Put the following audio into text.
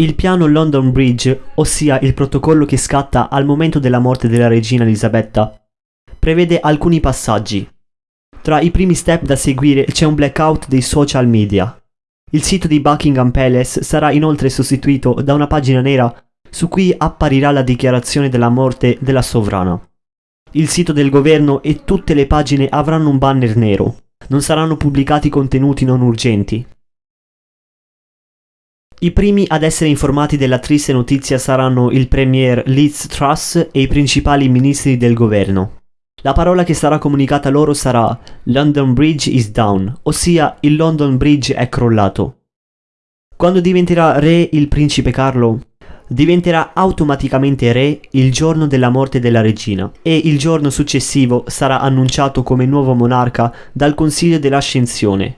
Il piano London Bridge, ossia il protocollo che scatta al momento della morte della regina Elisabetta, prevede alcuni passaggi. Tra i primi step da seguire c'è un blackout dei social media. Il sito di Buckingham Palace sarà inoltre sostituito da una pagina nera su cui apparirà la dichiarazione della morte della sovrana. Il sito del governo e tutte le pagine avranno un banner nero. Non saranno pubblicati contenuti non urgenti. I primi ad essere informati della triste notizia saranno il premier Liz Truss e i principali ministri del governo. La parola che sarà comunicata loro sarà London Bridge is down, ossia il London Bridge è crollato. Quando diventerà re il principe Carlo, diventerà automaticamente re il giorno della morte della regina e il giorno successivo sarà annunciato come nuovo monarca dal Consiglio dell'Ascensione,